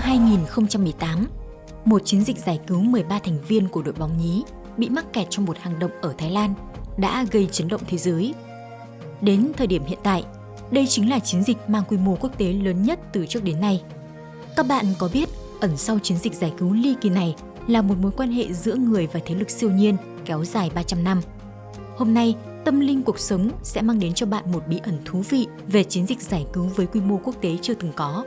2018, một chiến dịch giải cứu 13 thành viên của đội bóng nhí bị mắc kẹt trong một hang động ở Thái Lan đã gây chấn động thế giới. Đến thời điểm hiện tại, đây chính là chiến dịch mang quy mô quốc tế lớn nhất từ trước đến nay. Các bạn có biết ẩn sau chiến dịch giải cứu ly kỳ này là một mối quan hệ giữa người và thế lực siêu nhiên kéo dài 300 năm. Hôm nay, Tâm linh cuộc sống sẽ mang đến cho bạn một bí ẩn thú vị về chiến dịch giải cứu với quy mô quốc tế chưa từng có.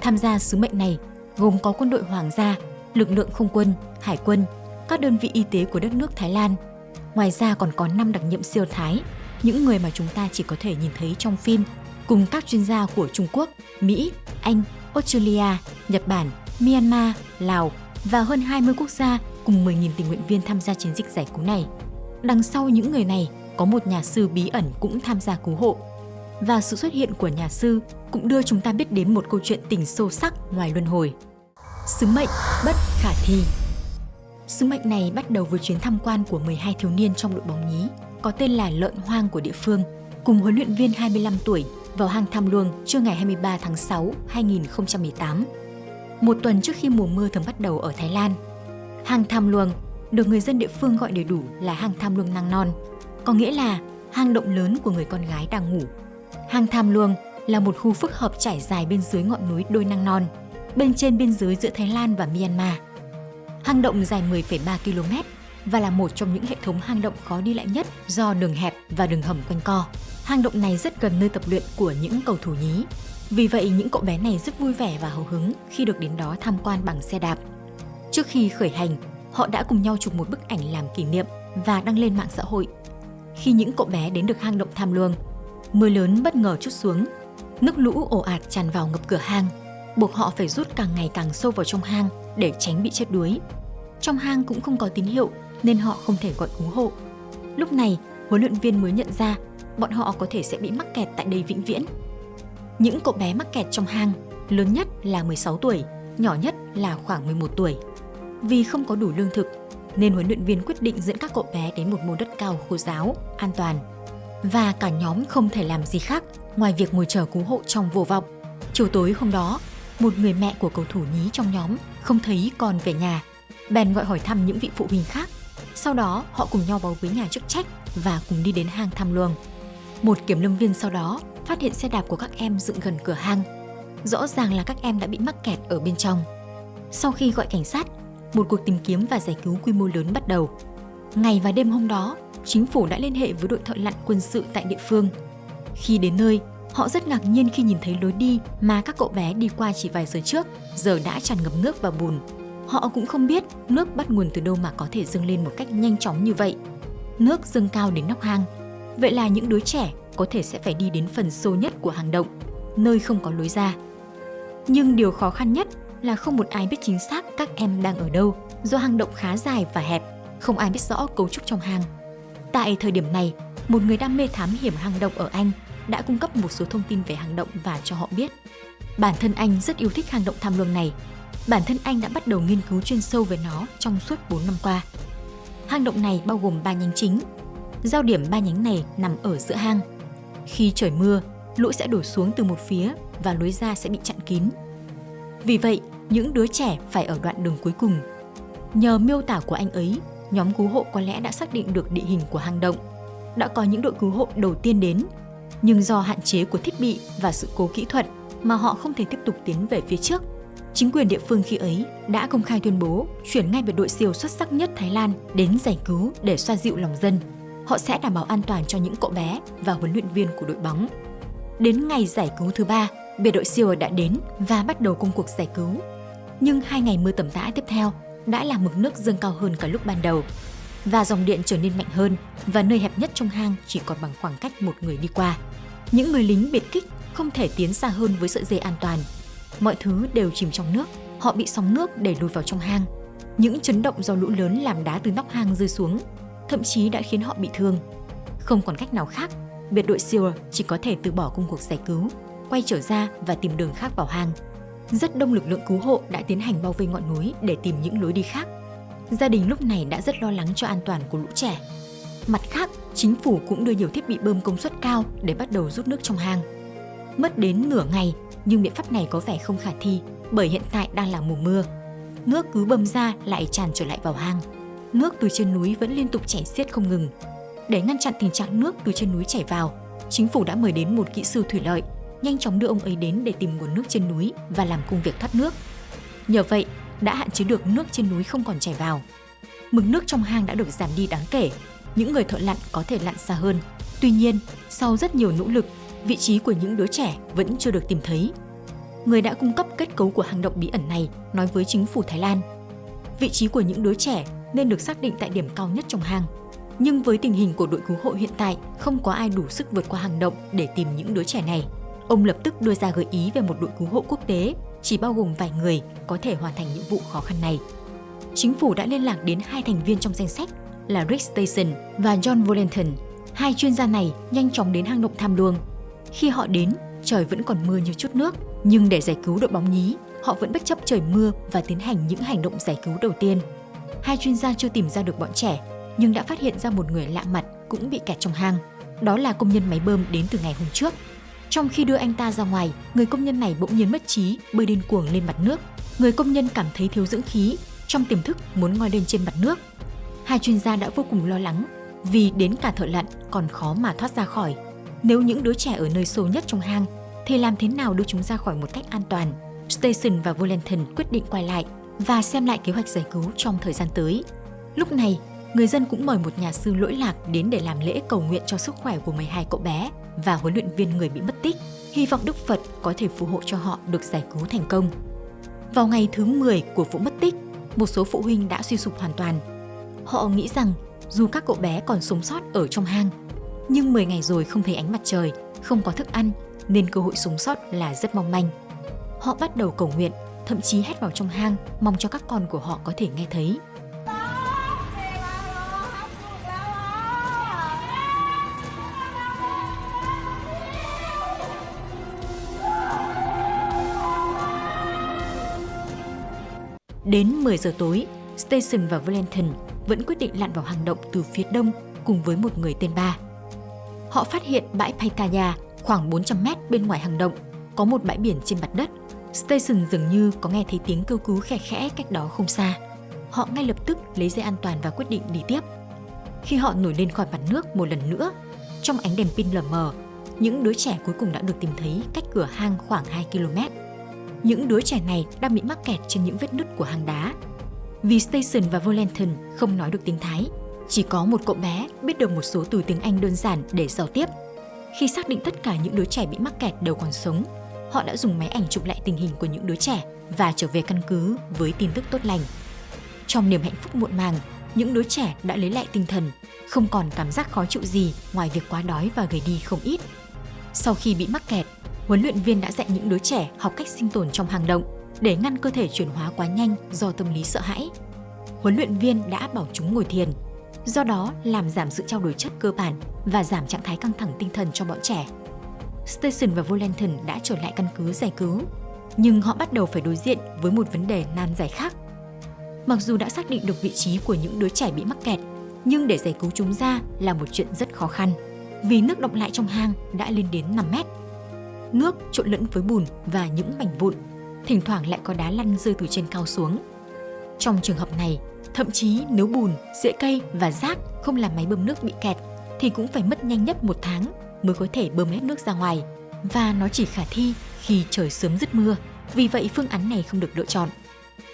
Tham gia sứ mệnh này gồm có quân đội hoàng gia, lực lượng không quân, hải quân, các đơn vị y tế của đất nước Thái Lan. Ngoài ra còn có 5 đặc nhiệm siêu Thái, những người mà chúng ta chỉ có thể nhìn thấy trong phim, cùng các chuyên gia của Trung Quốc, Mỹ, Anh, Australia, Nhật Bản, Myanmar, Lào và hơn 20 quốc gia cùng 10.000 tình nguyện viên tham gia chiến dịch giải cứu này. Đằng sau những người này có một nhà sư bí ẩn cũng tham gia cứu hộ. Và sự xuất hiện của nhà sư cũng đưa chúng ta biết đến một câu chuyện tình sâu sắc ngoài luân hồi. Sứ mệnh bất khả thi Sứ mệnh này bắt đầu với chuyến tham quan của 12 thiếu niên trong đội bóng nhí, có tên là Lợn Hoang của địa phương, cùng huấn luyện viên 25 tuổi vào hang Tham Luông trưa ngày 23 tháng 6, 2018. Một tuần trước khi mùa mưa thường bắt đầu ở Thái Lan. Hang Tham Luông được người dân địa phương gọi đầy đủ là hang Tham Luông Nang Non, có nghĩa là hang động lớn của người con gái đang ngủ. Hang Tham Luông là một khu phức hợp trải dài bên dưới ngọn núi Đôi Năng Non, bên trên biên giới giữa Thái Lan và Myanmar. Hang động dài 10,3 km và là một trong những hệ thống hang động khó đi lại nhất do đường hẹp và đường hầm quanh co. Hang động này rất gần nơi tập luyện của những cầu thủ nhí. Vì vậy, những cậu bé này rất vui vẻ và hào hứng khi được đến đó tham quan bằng xe đạp. Trước khi khởi hành, họ đã cùng nhau chụp một bức ảnh làm kỷ niệm và đăng lên mạng xã hội khi những cậu bé đến được hang động tham luông. Mưa lớn bất ngờ chút xuống, nước lũ ồ ạt tràn vào ngập cửa hang, buộc họ phải rút càng ngày càng sâu vào trong hang để tránh bị chết đuối. Trong hang cũng không có tín hiệu nên họ không thể gọi cứu hộ. Lúc này, huấn luyện viên mới nhận ra bọn họ có thể sẽ bị mắc kẹt tại đây vĩnh viễn. Những cậu bé mắc kẹt trong hang, lớn nhất là 16 tuổi, nhỏ nhất là khoảng 11 tuổi. Vì không có đủ lương thực nên huấn luyện viên quyết định dẫn các cậu bé đến một môn đất cao khô giáo, an toàn. Và cả nhóm không thể làm gì khác ngoài việc ngồi chờ cứu hộ trong vô vọng. Chiều tối hôm đó, một người mẹ của cầu thủ nhí trong nhóm không thấy con về nhà. Bèn gọi hỏi thăm những vị phụ huynh khác. Sau đó, họ cùng nhau báo với nhà chức trách và cùng đi đến hang thăm luồng. Một kiểm lâm viên sau đó phát hiện xe đạp của các em dựng gần cửa hang. Rõ ràng là các em đã bị mắc kẹt ở bên trong. Sau khi gọi cảnh sát, một cuộc tìm kiếm và giải cứu quy mô lớn bắt đầu. Ngày và đêm hôm đó, chính phủ đã liên hệ với đội thợ lặn quân sự tại địa phương. Khi đến nơi, họ rất ngạc nhiên khi nhìn thấy lối đi mà các cậu bé đi qua chỉ vài giờ trước, giờ đã tràn ngập nước và bùn. Họ cũng không biết nước bắt nguồn từ đâu mà có thể dâng lên một cách nhanh chóng như vậy. Nước dâng cao đến nóc hang. Vậy là những đứa trẻ có thể sẽ phải đi đến phần sâu nhất của hang động, nơi không có lối ra. Nhưng điều khó khăn nhất là không một ai biết chính xác các em đang ở đâu do hang động khá dài và hẹp, không ai biết rõ cấu trúc trong hang. Tại thời điểm này, một người đam mê thám hiểm hang động ở Anh đã cung cấp một số thông tin về hang động và cho họ biết. Bản thân anh rất yêu thích hang động tham luồng này. Bản thân anh đã bắt đầu nghiên cứu chuyên sâu về nó trong suốt 4 năm qua. Hang động này bao gồm 3 nhánh chính. Giao điểm ba nhánh này nằm ở giữa hang. Khi trời mưa, lũ sẽ đổ xuống từ một phía và lối ra sẽ bị chặn kín. Vì vậy, những đứa trẻ phải ở đoạn đường cuối cùng. Nhờ miêu tả của anh ấy, nhóm cứu hộ có lẽ đã xác định được địa hình của hang động. Đã có những đội cứu hộ đầu tiên đến, nhưng do hạn chế của thiết bị và sự cố kỹ thuật mà họ không thể tiếp tục tiến về phía trước. Chính quyền địa phương khi ấy đã công khai tuyên bố chuyển ngay biệt đội siêu xuất sắc nhất Thái Lan đến giải cứu để xoa dịu lòng dân. Họ sẽ đảm bảo an toàn cho những cậu bé và huấn luyện viên của đội bóng. Đến ngày giải cứu thứ ba, biệt đội siêu đã đến và bắt đầu công cuộc giải cứu nhưng hai ngày mưa tầm tã tiếp theo đã làm mực nước dâng cao hơn cả lúc ban đầu và dòng điện trở nên mạnh hơn và nơi hẹp nhất trong hang chỉ còn bằng khoảng cách một người đi qua. Những người lính biệt kích không thể tiến xa hơn với sợi dây an toàn. Mọi thứ đều chìm trong nước, họ bị sóng nước đẩy lùi vào trong hang. Những chấn động do lũ lớn làm đá từ nóc hang rơi xuống, thậm chí đã khiến họ bị thương. Không còn cách nào khác, biệt đội SEAL chỉ có thể từ bỏ công cuộc giải cứu, quay trở ra và tìm đường khác vào hang rất đông lực lượng cứu hộ đã tiến hành bao vây ngọn núi để tìm những lối đi khác. Gia đình lúc này đã rất lo lắng cho an toàn của lũ trẻ. Mặt khác, chính phủ cũng đưa nhiều thiết bị bơm công suất cao để bắt đầu rút nước trong hang. Mất đến nửa ngày, nhưng biện pháp này có vẻ không khả thi bởi hiện tại đang là mùa mưa. Nước cứ bơm ra lại tràn trở lại vào hang. Nước từ trên núi vẫn liên tục chảy xiết không ngừng. Để ngăn chặn tình trạng nước từ trên núi chảy vào, chính phủ đã mời đến một kỹ sư thủy lợi, nhanh chóng đưa ông ấy đến để tìm nguồn nước trên núi và làm công việc thoát nước. Nhờ vậy, đã hạn chế được nước trên núi không còn chảy vào. Mực nước trong hang đã được giảm đi đáng kể, những người thợ lặn có thể lặn xa hơn. Tuy nhiên, sau rất nhiều nỗ lực, vị trí của những đứa trẻ vẫn chưa được tìm thấy. Người đã cung cấp kết cấu của hang động bí ẩn này nói với chính phủ Thái Lan. Vị trí của những đứa trẻ nên được xác định tại điểm cao nhất trong hang. Nhưng với tình hình của đội cứu hộ hiện tại, không có ai đủ sức vượt qua hang động để tìm những đứa trẻ này. Ông lập tức đưa ra gợi ý về một đội cứu hộ quốc tế chỉ bao gồm vài người có thể hoàn thành nhiệm vụ khó khăn này. Chính phủ đã liên lạc đến hai thành viên trong danh sách là Rick Station và John Volenton. Hai chuyên gia này nhanh chóng đến hang động tham luông. Khi họ đến, trời vẫn còn mưa như chút nước, nhưng để giải cứu đội bóng nhí, họ vẫn bất chấp trời mưa và tiến hành những hành động giải cứu đầu tiên. Hai chuyên gia chưa tìm ra được bọn trẻ, nhưng đã phát hiện ra một người lạ mặt cũng bị kẹt trong hang. Đó là công nhân máy bơm đến từ ngày hôm trước. Trong khi đưa anh ta ra ngoài, người công nhân này bỗng nhiên mất trí, bơi điên cuồng lên mặt nước. Người công nhân cảm thấy thiếu dưỡng khí, trong tiềm thức muốn ngoi lên trên mặt nước. Hai chuyên gia đã vô cùng lo lắng vì đến cả thợ lặn còn khó mà thoát ra khỏi. Nếu những đứa trẻ ở nơi sâu nhất trong hang thì làm thế nào đưa chúng ra khỏi một cách an toàn? Station và Volenton quyết định quay lại và xem lại kế hoạch giải cứu trong thời gian tới. Lúc này, người dân cũng mời một nhà sư lỗi lạc đến để làm lễ cầu nguyện cho sức khỏe của 12 cậu bé và huấn luyện viên người bị mất tích, hy vọng Đức Phật có thể phù hộ cho họ được giải cứu thành công. Vào ngày thứ 10 của vụ mất tích, một số phụ huynh đã suy sụp hoàn toàn. Họ nghĩ rằng dù các cậu bé còn sống sót ở trong hang, nhưng 10 ngày rồi không thấy ánh mặt trời, không có thức ăn nên cơ hội sống sót là rất mong manh. Họ bắt đầu cầu nguyện, thậm chí hét vào trong hang mong cho các con của họ có thể nghe thấy. Đến 10 giờ tối, Station và Valentin vẫn quyết định lặn vào hang động từ phía đông cùng với một người tên Ba. Họ phát hiện bãi Paitaya khoảng 400 mét bên ngoài hang động, có một bãi biển trên mặt đất. Station dường như có nghe thấy tiếng kêu cứu khẽ khẽ cách đó không xa. Họ ngay lập tức lấy dây an toàn và quyết định đi tiếp. Khi họ nổi lên khỏi mặt nước một lần nữa, trong ánh đèn pin lờ mờ, những đứa trẻ cuối cùng đã được tìm thấy cách cửa hang khoảng 2 km. Những đứa trẻ này đang bị mắc kẹt trên những vết nứt của hang đá. Vì Station và Volenton không nói được tiếng Thái, chỉ có một cậu bé biết được một số từ tiếng Anh đơn giản để giao tiếp. Khi xác định tất cả những đứa trẻ bị mắc kẹt đều còn sống, họ đã dùng máy ảnh chụp lại tình hình của những đứa trẻ và trở về căn cứ với tin tức tốt lành. Trong niềm hạnh phúc muộn màng, những đứa trẻ đã lấy lại tinh thần, không còn cảm giác khó chịu gì ngoài việc quá đói và gầy đi không ít. Sau khi bị mắc kẹt, huấn luyện viên đã dạy những đứa trẻ học cách sinh tồn trong hang động để ngăn cơ thể chuyển hóa quá nhanh do tâm lý sợ hãi. Huấn luyện viên đã bảo chúng ngồi thiền, do đó làm giảm sự trao đổi chất cơ bản và giảm trạng thái căng thẳng tinh thần cho bọn trẻ. Station và Volenton đã trở lại căn cứ giải cứu, nhưng họ bắt đầu phải đối diện với một vấn đề nan giải khác. Mặc dù đã xác định được vị trí của những đứa trẻ bị mắc kẹt, nhưng để giải cứu chúng ra là một chuyện rất khó khăn, vì nước động lại trong hang đã lên đến 5 mét nước trộn lẫn với bùn và những mảnh vụn, thỉnh thoảng lại có đá lăn rơi từ trên cao xuống. Trong trường hợp này, thậm chí nếu bùn, rễ cây và rác không làm máy bơm nước bị kẹt thì cũng phải mất nhanh nhất một tháng mới có thể bơm hết nước ra ngoài và nó chỉ khả thi khi trời sớm dứt mưa. Vì vậy phương án này không được lựa chọn.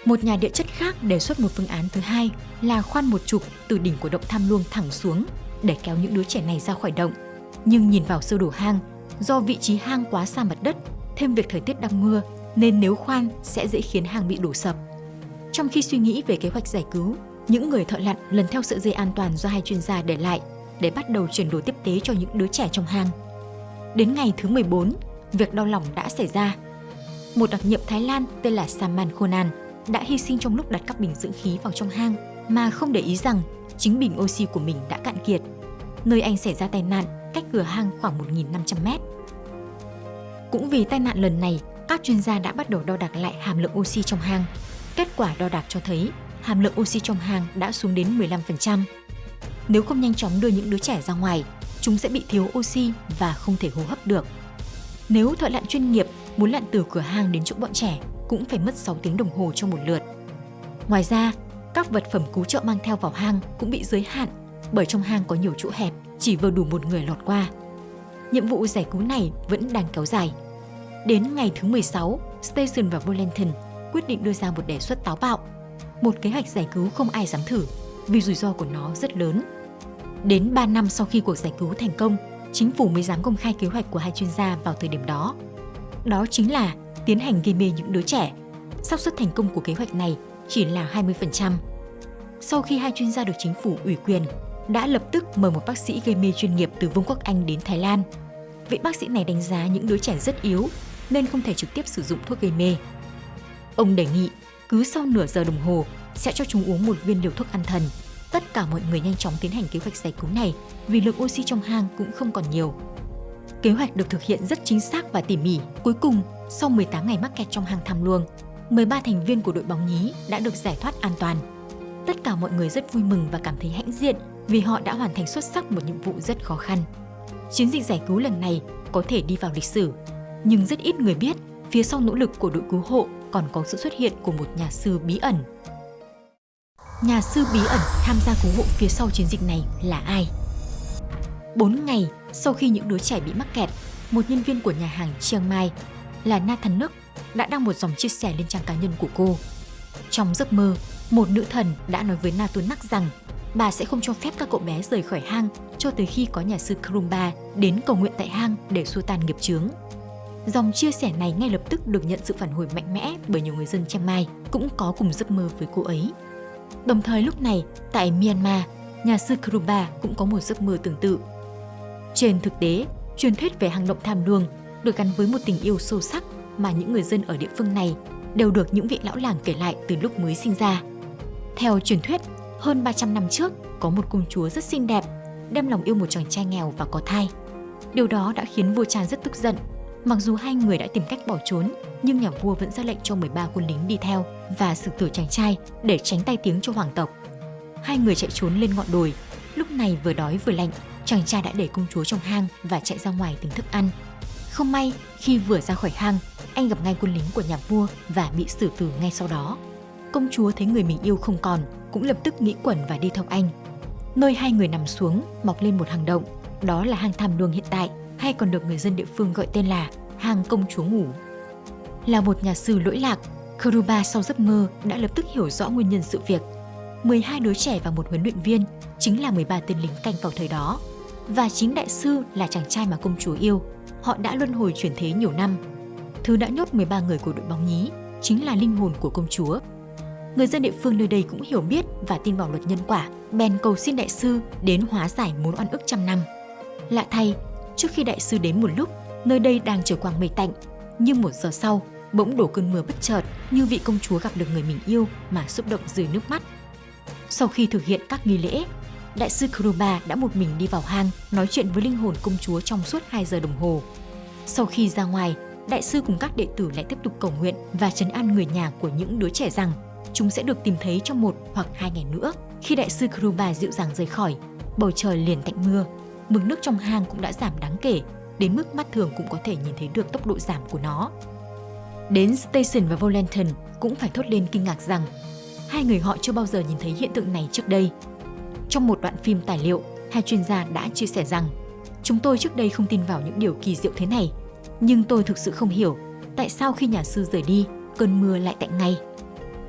Một nhà địa chất khác đề xuất một phương án thứ hai là khoan một trục từ đỉnh của động tham luông thẳng xuống để kéo những đứa trẻ này ra khỏi động. Nhưng nhìn vào sơ đồ hang Do vị trí hang quá xa mặt đất, thêm việc thời tiết đang mưa nên nếu khoan sẽ dễ khiến hang bị đổ sập. Trong khi suy nghĩ về kế hoạch giải cứu, những người thợ lặn lần theo sợi dây an toàn do hai chuyên gia để lại để bắt đầu chuyển đổi tiếp tế cho những đứa trẻ trong hang. Đến ngày thứ 14, việc đau lòng đã xảy ra. Một đặc nhiệm Thái Lan tên là Saman Khonan đã hy sinh trong lúc đặt các bình dưỡng khí vào trong hang mà không để ý rằng chính bình oxy của mình đã cạn kiệt. Nơi anh xảy ra tai nạn cách cửa hang khoảng 1.500 mét. Cũng vì tai nạn lần này, các chuyên gia đã bắt đầu đo đạc lại hàm lượng oxy trong hang. Kết quả đo đạc cho thấy hàm lượng oxy trong hang đã xuống đến 15%. Nếu không nhanh chóng đưa những đứa trẻ ra ngoài, chúng sẽ bị thiếu oxy và không thể hô hấp được. Nếu thợ lặn chuyên nghiệp muốn lặn từ cửa hang đến chỗ bọn trẻ, cũng phải mất 6 tiếng đồng hồ cho một lượt. Ngoài ra, các vật phẩm cứu trợ mang theo vào hang cũng bị giới hạn bởi trong hang có nhiều chỗ hẹp, chỉ vừa đủ một người lọt qua. Nhiệm vụ giải cứu này vẫn đang kéo dài. Đến ngày thứ 16, Station và Volanton quyết định đưa ra một đề xuất táo bạo. Một kế hoạch giải cứu không ai dám thử vì rủi ro của nó rất lớn. Đến 3 năm sau khi cuộc giải cứu thành công, chính phủ mới dám công khai kế hoạch của hai chuyên gia vào thời điểm đó. Đó chính là tiến hành gây mê những đứa trẻ. xác suất thành công của kế hoạch này chỉ là 20%. Sau khi hai chuyên gia được chính phủ ủy quyền, đã lập tức mời một bác sĩ gây mê chuyên nghiệp từ Vương quốc Anh đến Thái Lan. Vị bác sĩ này đánh giá những đứa trẻ rất yếu nên không thể trực tiếp sử dụng thuốc gây mê. Ông đề nghị cứ sau nửa giờ đồng hồ sẽ cho chúng uống một viên liều thuốc an thần. Tất cả mọi người nhanh chóng tiến hành kế hoạch giải cứu này vì lượng oxy trong hang cũng không còn nhiều. Kế hoạch được thực hiện rất chính xác và tỉ mỉ. Cuối cùng, sau 18 ngày mắc kẹt trong hang tham luông, 13 thành viên của đội bóng nhí đã được giải thoát an toàn. Tất cả mọi người rất vui mừng và cảm thấy hãnh diện vì họ đã hoàn thành xuất sắc một nhiệm vụ rất khó khăn. Chiến dịch giải cứu lần này có thể đi vào lịch sử, nhưng rất ít người biết phía sau nỗ lực của đội cứu hộ còn có sự xuất hiện của một nhà sư bí ẩn. Nhà sư bí ẩn tham gia cứu hộ phía sau chiến dịch này là ai? 4 ngày sau khi những đứa trẻ bị mắc kẹt, một nhân viên của nhà hàng Chiang Mai là Nathan Nook đã đăng một dòng chia sẻ lên trang cá nhân của cô. Trong giấc mơ, một nữ thần đã nói với Nathan Nook rằng bà sẽ không cho phép các cậu bé rời khỏi hang cho tới khi có nhà sư Krumba đến cầu nguyện tại hang để xua tan nghiệp chướng. Dòng chia sẻ này ngay lập tức được nhận sự phản hồi mạnh mẽ bởi nhiều người dân Chiang Mai cũng có cùng giấc mơ với cô ấy. Đồng thời lúc này, tại Myanmar, nhà sư Krumba cũng có một giấc mơ tương tự. Trên thực tế, truyền thuyết về hang động tham luông được gắn với một tình yêu sâu sắc mà những người dân ở địa phương này đều được những vị lão làng kể lại từ lúc mới sinh ra. Theo truyền thuyết, hơn 300 năm trước, có một công chúa rất xinh đẹp, đem lòng yêu một chàng trai nghèo và có thai. Điều đó đã khiến vua Chan rất tức giận. Mặc dù hai người đã tìm cách bỏ trốn, nhưng nhà vua vẫn ra lệnh cho 13 quân lính đi theo và xử tử chàng trai để tránh tai tiếng cho hoàng tộc. Hai người chạy trốn lên ngọn đồi, lúc này vừa đói vừa lạnh, chàng trai đã để công chúa trong hang và chạy ra ngoài tìm thức ăn. Không may, khi vừa ra khỏi hang, anh gặp ngay quân lính của nhà vua và bị xử tử ngay sau đó. Công chúa thấy người mình yêu không còn, cũng lập tức nghĩ quẩn và đi theo anh. Nơi hai người nằm xuống mọc lên một hang động, đó là hang tham luông hiện tại, hay còn được người dân địa phương gọi tên là hang công chúa ngủ. Là một nhà sư lỗi lạc, Kuruba sau giấc mơ đã lập tức hiểu rõ nguyên nhân sự việc. 12 đứa trẻ và một huấn luyện viên chính là 13 tên lính canh vào thời đó. Và chính đại sư là chàng trai mà công chúa yêu. Họ đã luân hồi chuyển thế nhiều năm. Thứ đã nhốt 13 người của đội bóng nhí chính là linh hồn của công chúa người dân địa phương nơi đây cũng hiểu biết và tin vào luật nhân quả, bèn cầu xin đại sư đến hóa giải mối oan ức trăm năm. Lạ thay, trước khi đại sư đến một lúc, nơi đây đang trời quang mây tạnh, nhưng một giờ sau, bỗng đổ cơn mưa bất chợt như vị công chúa gặp được người mình yêu mà xúc động rơi nước mắt. Sau khi thực hiện các nghi lễ, đại sư Kuruba đã một mình đi vào hang nói chuyện với linh hồn công chúa trong suốt 2 giờ đồng hồ. Sau khi ra ngoài, đại sư cùng các đệ tử lại tiếp tục cầu nguyện và trấn an người nhà của những đứa trẻ rằng chúng sẽ được tìm thấy trong một hoặc hai ngày nữa. Khi đại sư Kruba dịu dàng rời khỏi, bầu trời liền tạnh mưa, mực nước trong hang cũng đã giảm đáng kể, đến mức mắt thường cũng có thể nhìn thấy được tốc độ giảm của nó. Đến Station và Volanton cũng phải thốt lên kinh ngạc rằng hai người họ chưa bao giờ nhìn thấy hiện tượng này trước đây. Trong một đoạn phim tài liệu, hai chuyên gia đã chia sẻ rằng chúng tôi trước đây không tin vào những điều kỳ diệu thế này, nhưng tôi thực sự không hiểu tại sao khi nhà sư rời đi, cơn mưa lại tạnh ngay.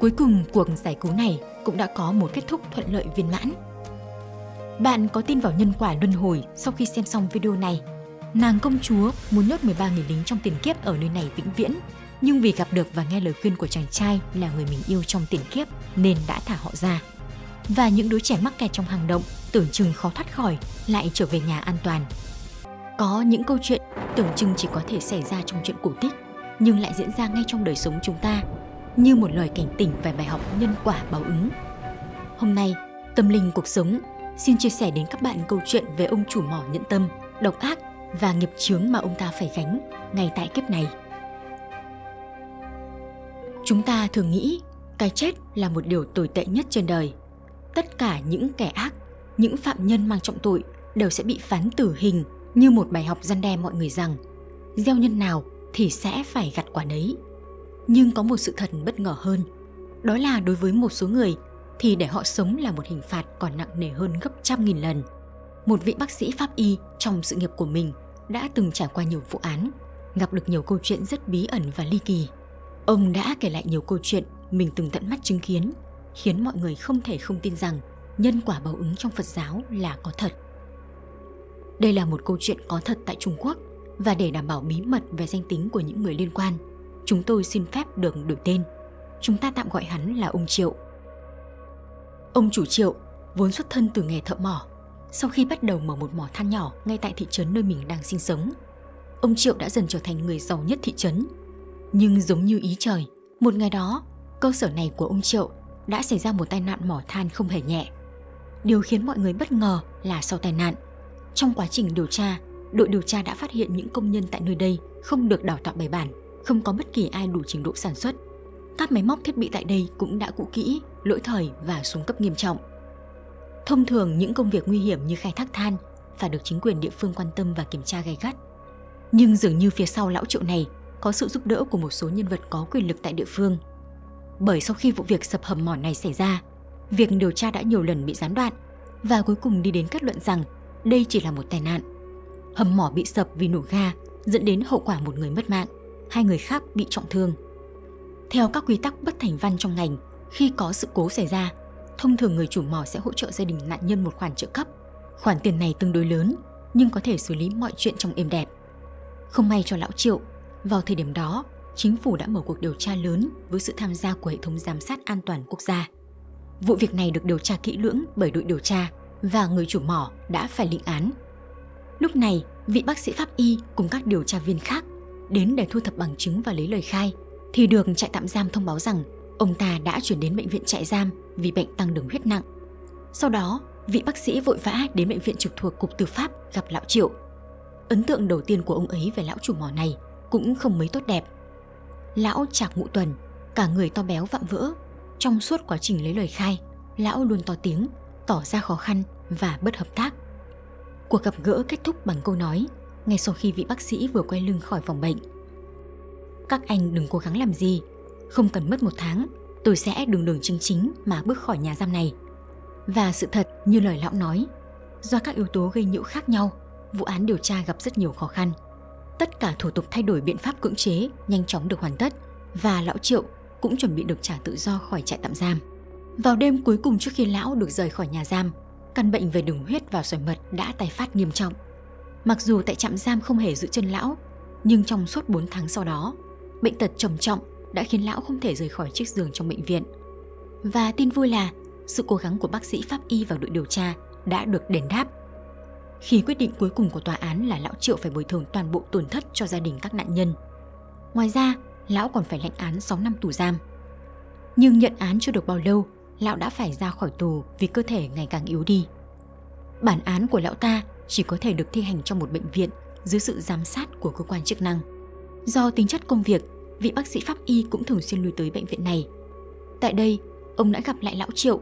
Cuối cùng, cuộc giải cứu này cũng đã có một kết thúc thuận lợi viên mãn. Bạn có tin vào nhân quả luân hồi sau khi xem xong video này? Nàng công chúa muốn nhốt 13 người lính trong tiền kiếp ở nơi này vĩnh viễn, nhưng vì gặp được và nghe lời khuyên của chàng trai là người mình yêu trong tiền kiếp nên đã thả họ ra. Và những đứa trẻ mắc kẹt trong hang động tưởng chừng khó thoát khỏi lại trở về nhà an toàn. Có những câu chuyện tưởng chừng chỉ có thể xảy ra trong chuyện cổ tích nhưng lại diễn ra ngay trong đời sống chúng ta như một lời cảnh tỉnh về bài học nhân quả báo ứng. Hôm nay, Tâm Linh Cuộc Sống xin chia sẻ đến các bạn câu chuyện về ông chủ mỏ nhẫn tâm, độc ác và nghiệp chướng mà ông ta phải gánh ngay tại kiếp này. Chúng ta thường nghĩ cái chết là một điều tồi tệ nhất trên đời. Tất cả những kẻ ác, những phạm nhân mang trọng tội đều sẽ bị phán tử hình như một bài học gian đe mọi người rằng gieo nhân nào thì sẽ phải gặt quả nấy. Nhưng có một sự thật bất ngờ hơn, đó là đối với một số người thì để họ sống là một hình phạt còn nặng nề hơn gấp trăm nghìn lần. Một vị bác sĩ pháp y trong sự nghiệp của mình đã từng trải qua nhiều vụ án, gặp được nhiều câu chuyện rất bí ẩn và ly kỳ. Ông đã kể lại nhiều câu chuyện mình từng tận mắt chứng kiến, khiến mọi người không thể không tin rằng nhân quả báo ứng trong Phật giáo là có thật. Đây là một câu chuyện có thật tại Trung Quốc và để đảm bảo bí mật về danh tính của những người liên quan, chúng tôi xin phép được đổi tên. Chúng ta tạm gọi hắn là ông Triệu. Ông chủ Triệu vốn xuất thân từ nghề thợ mỏ. Sau khi bắt đầu mở một mỏ than nhỏ ngay tại thị trấn nơi mình đang sinh sống, ông Triệu đã dần trở thành người giàu nhất thị trấn. Nhưng giống như ý trời, một ngày đó, cơ sở này của ông Triệu đã xảy ra một tai nạn mỏ than không hề nhẹ. Điều khiến mọi người bất ngờ là sau tai nạn, trong quá trình điều tra, đội điều tra đã phát hiện những công nhân tại nơi đây không được đào tạo bài bản, không có bất kỳ ai đủ trình độ sản xuất. Các máy móc thiết bị tại đây cũng đã cũ kỹ, lỗi thời và xuống cấp nghiêm trọng. Thông thường những công việc nguy hiểm như khai thác than phải được chính quyền địa phương quan tâm và kiểm tra gay gắt. Nhưng dường như phía sau lão triệu này có sự giúp đỡ của một số nhân vật có quyền lực tại địa phương. Bởi sau khi vụ việc sập hầm mỏ này xảy ra, việc điều tra đã nhiều lần bị gián đoạn và cuối cùng đi đến kết luận rằng đây chỉ là một tai nạn. Hầm mỏ bị sập vì nổ ga dẫn đến hậu quả một người mất mạng, hai người khác bị trọng thương. Theo các quy tắc bất thành văn trong ngành, khi có sự cố xảy ra, thông thường người chủ mỏ sẽ hỗ trợ gia đình nạn nhân một khoản trợ cấp. Khoản tiền này tương đối lớn, nhưng có thể xử lý mọi chuyện trong êm đẹp. Không may cho lão Triệu, vào thời điểm đó, chính phủ đã mở cuộc điều tra lớn với sự tham gia của hệ thống giám sát an toàn quốc gia. Vụ việc này được điều tra kỹ lưỡng bởi đội điều tra và người chủ mỏ đã phải lĩnh án. Lúc này, vị bác sĩ pháp y cùng các điều tra viên khác đến để thu thập bằng chứng và lấy lời khai thì được trại tạm giam thông báo rằng ông ta đã chuyển đến bệnh viện trại giam vì bệnh tăng đường huyết nặng. Sau đó, vị bác sĩ vội vã đến bệnh viện trực thuộc Cục Tư pháp gặp lão Triệu. Ấn tượng đầu tiên của ông ấy về lão chủ mỏ này cũng không mấy tốt đẹp. Lão chạc ngụ tuần, cả người to béo vạm vỡ. Trong suốt quá trình lấy lời khai, lão luôn to tiếng, tỏ ra khó khăn và bất hợp tác. Cuộc gặp gỡ kết thúc bằng câu nói ngay sau khi vị bác sĩ vừa quay lưng khỏi phòng bệnh. Các anh đừng cố gắng làm gì, không cần mất một tháng, tôi sẽ đường đường chính chính mà bước khỏi nhà giam này. Và sự thật như lời lão nói, do các yếu tố gây nhiễu khác nhau, vụ án điều tra gặp rất nhiều khó khăn. Tất cả thủ tục thay đổi biện pháp cưỡng chế nhanh chóng được hoàn tất và lão Triệu cũng chuẩn bị được trả tự do khỏi trại tạm giam. Vào đêm cuối cùng trước khi lão được rời khỏi nhà giam, căn bệnh về đường huyết và sỏi mật đã tái phát nghiêm trọng. Mặc dù tại trạm giam không hề giữ chân lão, nhưng trong suốt 4 tháng sau đó, bệnh tật trầm trọng đã khiến lão không thể rời khỏi chiếc giường trong bệnh viện. Và tin vui là sự cố gắng của bác sĩ pháp y và đội điều tra đã được đền đáp. Khi quyết định cuối cùng của tòa án là lão Triệu phải bồi thường toàn bộ tổn thất cho gia đình các nạn nhân. Ngoài ra, lão còn phải lãnh án 6 năm tù giam. Nhưng nhận án chưa được bao lâu lão đã phải ra khỏi tù vì cơ thể ngày càng yếu đi. Bản án của lão ta chỉ có thể được thi hành trong một bệnh viện dưới sự giám sát của cơ quan chức năng. Do tính chất công việc, vị bác sĩ pháp y cũng thường xuyên lui tới bệnh viện này. Tại đây, ông đã gặp lại lão Triệu.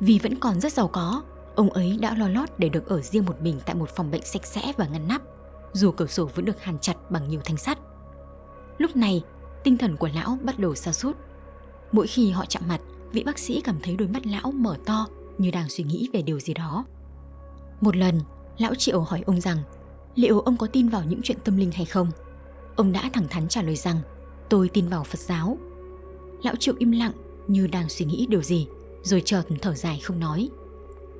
Vì vẫn còn rất giàu có, ông ấy đã lo lót để được ở riêng một mình tại một phòng bệnh sạch sẽ và ngăn nắp, dù cửa sổ vẫn được hàn chặt bằng nhiều thanh sắt. Lúc này, tinh thần của lão bắt đầu sa sút. Mỗi khi họ chạm mặt, vị bác sĩ cảm thấy đôi mắt lão mở to như đang suy nghĩ về điều gì đó. Một lần, lão Triệu hỏi ông rằng liệu ông có tin vào những chuyện tâm linh hay không? Ông đã thẳng thắn trả lời rằng tôi tin vào Phật giáo. Lão Triệu im lặng như đang suy nghĩ điều gì, rồi chợt thở dài không nói.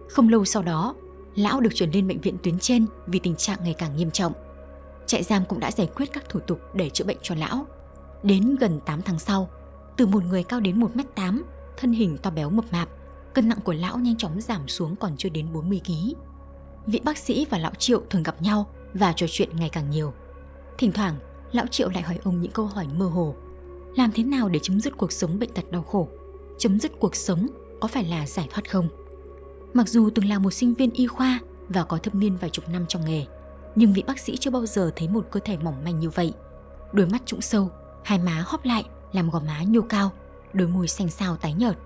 Không lâu sau đó, lão được chuyển lên bệnh viện tuyến trên vì tình trạng ngày càng nghiêm trọng. Trại giam cũng đã giải quyết các thủ tục để chữa bệnh cho lão. Đến gần 8 tháng sau, từ một người cao đến 1m8 thân hình to béo mập mạp, cân nặng của lão nhanh chóng giảm xuống còn chưa đến 40 kg. Vị bác sĩ và lão Triệu thường gặp nhau và trò chuyện ngày càng nhiều. Thỉnh thoảng, lão Triệu lại hỏi ông những câu hỏi mơ hồ. Làm thế nào để chấm dứt cuộc sống bệnh tật đau khổ? Chấm dứt cuộc sống có phải là giải thoát không? Mặc dù từng là một sinh viên y khoa và có thâm niên vài chục năm trong nghề, nhưng vị bác sĩ chưa bao giờ thấy một cơ thể mỏng manh như vậy. Đôi mắt trũng sâu, hai má hóp lại làm gò má nhô cao, đôi môi xanh xao tái nhợt.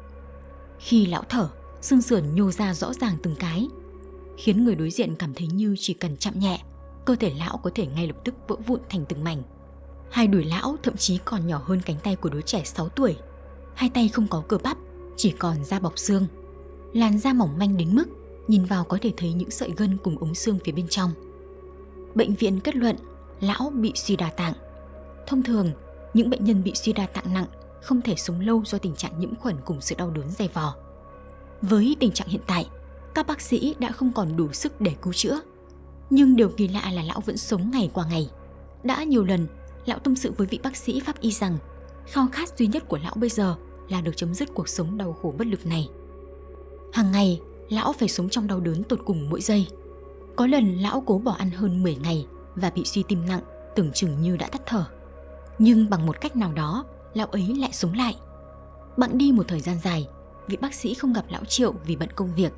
Khi lão thở, xương sườn nhô ra rõ ràng từng cái, khiến người đối diện cảm thấy như chỉ cần chạm nhẹ, cơ thể lão có thể ngay lập tức vỡ vụn thành từng mảnh. Hai đùi lão thậm chí còn nhỏ hơn cánh tay của đứa trẻ 6 tuổi. Hai tay không có cơ bắp, chỉ còn da bọc xương. Làn da mỏng manh đến mức nhìn vào có thể thấy những sợi gân cùng ống xương phía bên trong. Bệnh viện kết luận lão bị suy đa tạng. Thông thường, những bệnh nhân bị suy đa tạng nặng không thể sống lâu do tình trạng nhiễm khuẩn cùng sự đau đớn dày vò. Với tình trạng hiện tại, các bác sĩ đã không còn đủ sức để cứu chữa. Nhưng điều kỳ lạ là lão vẫn sống ngày qua ngày. Đã nhiều lần, lão tâm sự với vị bác sĩ pháp y rằng khao khát duy nhất của lão bây giờ là được chấm dứt cuộc sống đau khổ bất lực này. Hàng ngày, lão phải sống trong đau đớn tột cùng mỗi giây. Có lần lão cố bỏ ăn hơn 10 ngày và bị suy tim nặng, tưởng chừng như đã tắt thở. Nhưng bằng một cách nào đó, lão ấy lại sống lại. bạn đi một thời gian dài, vị bác sĩ không gặp lão Triệu vì bận công việc.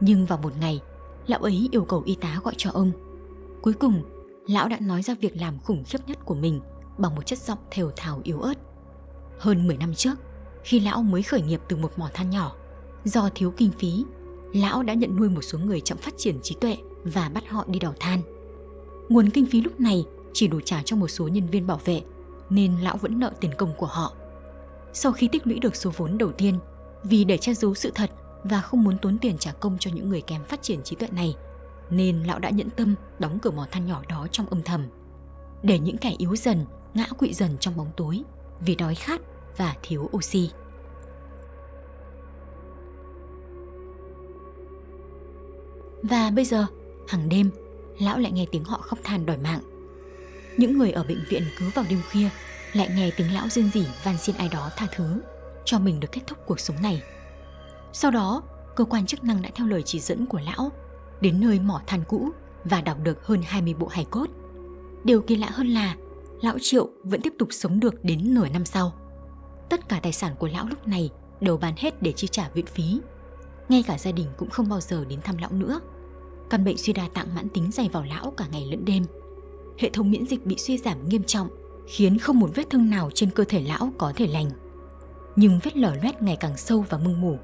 Nhưng vào một ngày, lão ấy yêu cầu y tá gọi cho ông. Cuối cùng, lão đã nói ra việc làm khủng khiếp nhất của mình bằng một chất giọng thều thào yếu ớt. Hơn 10 năm trước, khi lão mới khởi nghiệp từ một mỏ than nhỏ, do thiếu kinh phí, lão đã nhận nuôi một số người chậm phát triển trí tuệ và bắt họ đi đào than. Nguồn kinh phí lúc này chỉ đủ trả cho một số nhân viên bảo vệ, nên lão vẫn nợ tiền công của họ. Sau khi tích lũy được số vốn đầu tiên, vì để che giấu sự thật và không muốn tốn tiền trả công cho những người kém phát triển trí tuệ này, nên lão đã nhẫn tâm đóng cửa mỏ than nhỏ đó trong âm thầm. Để những kẻ yếu dần, ngã quỵ dần trong bóng tối vì đói khát và thiếu oxy. Và bây giờ, hàng đêm, lão lại nghe tiếng họ khóc than đòi mạng. Những người ở bệnh viện cứ vào đêm khuya lại nghe tiếng lão rên rỉ van xin ai đó tha thứ, cho mình được kết thúc cuộc sống này. Sau đó, cơ quan chức năng đã theo lời chỉ dẫn của lão đến nơi mỏ than cũ và đọc được hơn 20 bộ hài cốt. Điều kỳ lạ hơn là lão Triệu vẫn tiếp tục sống được đến nửa năm sau. Tất cả tài sản của lão lúc này đều bán hết để chi trả viện phí. Ngay cả gia đình cũng không bao giờ đến thăm lão nữa. Căn bệnh suy đa tạng mãn tính dày vào lão cả ngày lẫn đêm. Hệ thống miễn dịch bị suy giảm nghiêm trọng, khiến không một vết thương nào trên cơ thể lão có thể lành. Nhưng vết lở loét ngày càng sâu và mưng mủ.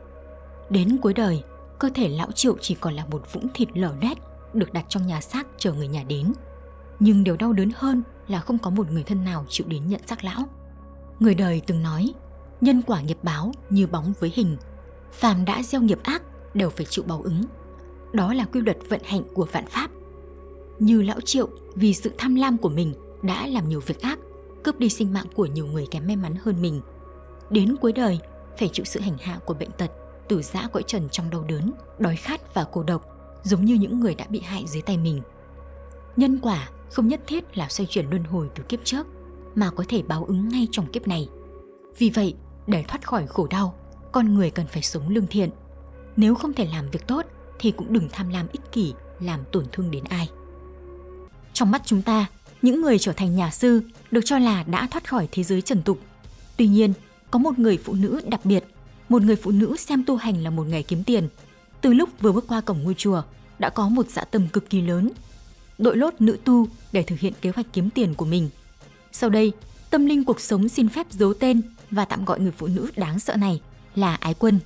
Đến cuối đời, cơ thể lão Triệu chỉ còn là một vũng thịt lở loét được đặt trong nhà xác chờ người nhà đến. Nhưng điều đau đớn hơn là không có một người thân nào chịu đến nhận xác lão. Người đời từng nói, nhân quả nghiệp báo như bóng với hình, phàm đã gieo nghiệp ác đều phải chịu báo ứng. Đó là quy luật vận hành của vạn pháp. Như lão Triệu vì sự tham lam của mình đã làm nhiều việc ác, cướp đi sinh mạng của nhiều người kém may mắn hơn mình. Đến cuối đời, phải chịu sự hành hạ của bệnh tật, tử giã cõi trần trong đau đớn, đói khát và cô độc, giống như những người đã bị hại dưới tay mình. Nhân quả không nhất thiết là xoay chuyển luân hồi từ kiếp trước, mà có thể báo ứng ngay trong kiếp này. Vì vậy, để thoát khỏi khổ đau, con người cần phải sống lương thiện. Nếu không thể làm việc tốt thì cũng đừng tham lam ích kỷ làm tổn thương đến ai. Trong mắt chúng ta, những người trở thành nhà sư được cho là đã thoát khỏi thế giới trần tục. Tuy nhiên, có một người phụ nữ đặc biệt, một người phụ nữ xem tu hành là một nghề kiếm tiền. Từ lúc vừa bước qua cổng ngôi chùa, đã có một dạ tâm cực kỳ lớn. Đội lốt nữ tu để thực hiện kế hoạch kiếm tiền của mình. Sau đây, tâm linh cuộc sống xin phép giấu tên và tạm gọi người phụ nữ đáng sợ này là Ái Quân.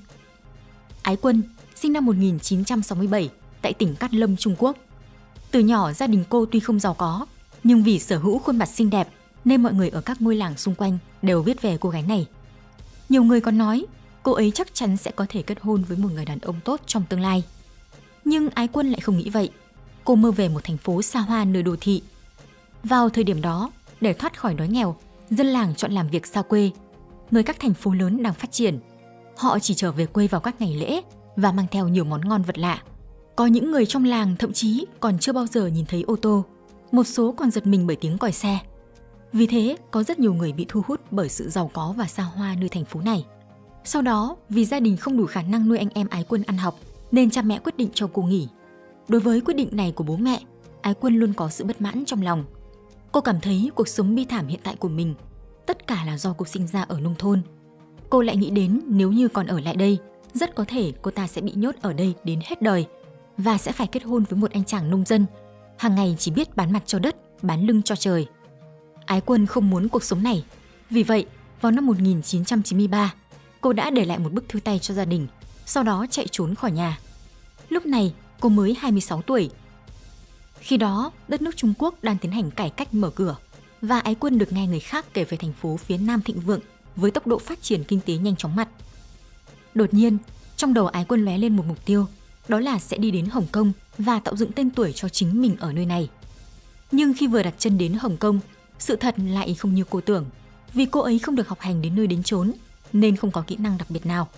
Ái Quân sinh năm 1967 tại tỉnh Cát Lâm, Trung Quốc. Từ nhỏ gia đình cô tuy không giàu có, nhưng vì sở hữu khuôn mặt xinh đẹp nên mọi người ở các ngôi làng xung quanh đều biết về cô gái này. Nhiều người còn nói cô ấy chắc chắn sẽ có thể kết hôn với một người đàn ông tốt trong tương lai. Nhưng Ái Quân lại không nghĩ vậy. Cô mơ về một thành phố xa hoa nơi đô thị. Vào thời điểm đó, để thoát khỏi đói nghèo, dân làng chọn làm việc xa quê. Nơi các thành phố lớn đang phát triển. Họ chỉ trở về quê vào các ngày lễ và mang theo nhiều món ngon vật lạ. Có những người trong làng thậm chí còn chưa bao giờ nhìn thấy ô tô, một số còn giật mình bởi tiếng còi xe. Vì thế, có rất nhiều người bị thu hút bởi sự giàu có và xa hoa nơi thành phố này. Sau đó, vì gia đình không đủ khả năng nuôi anh em ái quân ăn học, nên cha mẹ quyết định cho cô nghỉ. Đối với quyết định này của bố mẹ, ái quân luôn có sự bất mãn trong lòng. Cô cảm thấy cuộc sống bi thảm hiện tại của mình, tất cả là do cô sinh ra ở nông thôn. Cô lại nghĩ đến nếu như còn ở lại đây, rất có thể cô ta sẽ bị nhốt ở đây đến hết đời và sẽ phải kết hôn với một anh chàng nông dân, hàng ngày chỉ biết bán mặt cho đất, bán lưng cho trời. Ái quân không muốn cuộc sống này, vì vậy vào năm 1993, cô đã để lại một bức thư tay cho gia đình, sau đó chạy trốn khỏi nhà. Lúc này, cô mới 26 tuổi. Khi đó, đất nước Trung Quốc đang tiến hành cải cách mở cửa. và ái quân được nghe người khác kể về thành phố phía Nam thịnh vượng với tốc độ phát triển kinh tế nhanh chóng mặt. Đột nhiên, trong đầu ái quân lóe lên một mục tiêu, đó là sẽ đi đến Hồng Kông và tạo dựng tên tuổi cho chính mình ở nơi này. Nhưng khi vừa đặt chân đến Hồng Kông, sự thật lại không như cô tưởng, vì cô ấy không được học hành đến nơi đến chốn, nên không có kỹ năng đặc biệt nào.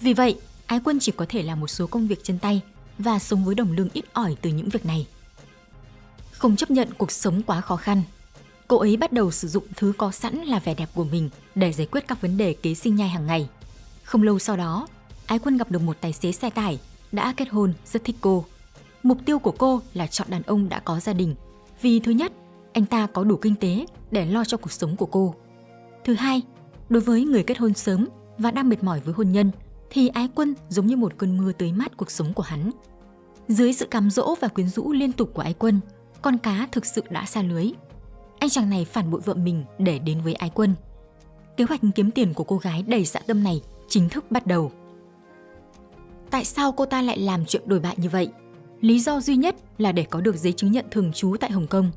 Vì vậy, Ái Quân chỉ có thể làm một số công việc chân tay và sống với đồng lương ít ỏi từ những việc này. Không chấp nhận cuộc sống quá khó khăn, cô ấy bắt đầu sử dụng thứ có sẵn là vẻ đẹp của mình để giải quyết các vấn đề kế sinh nhai hàng ngày. Không lâu sau đó, Ái Quân gặp được một tài xế xe tải đã kết hôn rất thích cô. Mục tiêu của cô là chọn đàn ông đã có gia đình vì thứ nhất, anh ta có đủ kinh tế để lo cho cuộc sống của cô. Thứ hai, đối với người kết hôn sớm và đang mệt mỏi với hôn nhân thì ái quân giống như một cơn mưa tưới mát cuộc sống của hắn. Dưới sự cám dỗ và quyến rũ liên tục của ái quân, con cá thực sự đã xa lưới. Anh chàng này phản bội vợ mình để đến với ái quân. Kế hoạch kiếm tiền của cô gái đầy dạ tâm này chính thức bắt đầu. Tại sao cô ta lại làm chuyện đổi bại như vậy? Lý do duy nhất là để có được giấy chứng nhận thường trú tại Hồng Kông.